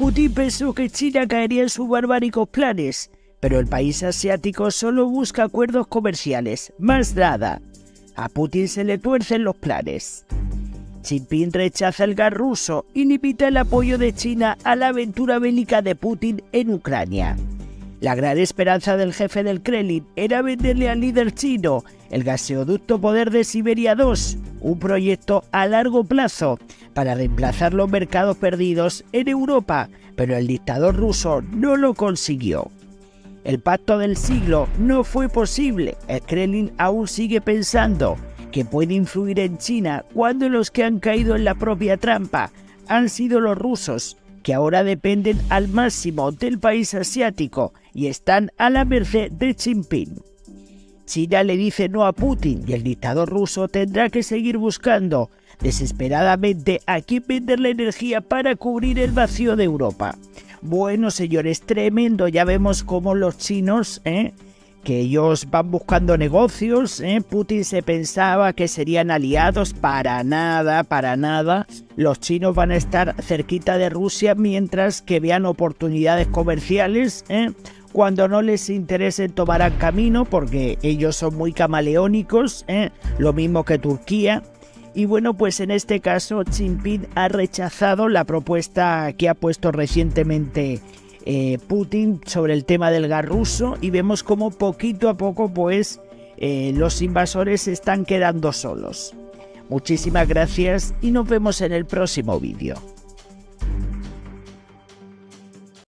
Putin pensó que China caería en sus barbáricos planes, pero el país asiático solo busca acuerdos comerciales, más nada. A Putin se le tuercen los planes. Jinping rechaza el gas ruso y limita el apoyo de China a la aventura bélica de Putin en Ucrania. La gran esperanza del jefe del Kremlin era venderle al líder chino el gaseoducto Poder de Siberia 2, un proyecto a largo plazo para reemplazar los mercados perdidos en Europa, pero el dictador ruso no lo consiguió. El pacto del siglo no fue posible. El Kremlin aún sigue pensando que puede influir en China cuando los que han caído en la propia trampa han sido los rusos, que ahora dependen al máximo del país asiático y están a la merced de Jinping. China le dice no a Putin y el dictador ruso tendrá que seguir buscando desesperadamente a quién vender la energía para cubrir el vacío de Europa. Bueno, señores, tremendo, ya vemos cómo los chinos, ¿eh? Que ellos van buscando negocios, ¿eh? Putin se pensaba que serían aliados, para nada, para nada. Los chinos van a estar cerquita de Rusia mientras que vean oportunidades comerciales, ¿eh? cuando no les interese tomarán camino porque ellos son muy camaleónicos, ¿eh? lo mismo que Turquía. Y bueno, pues en este caso Xi Jinping ha rechazado la propuesta que ha puesto recientemente eh, Putin sobre el tema del gas ruso y vemos como poquito a poco pues eh, los invasores se están quedando solos. Muchísimas gracias y nos vemos en el próximo vídeo.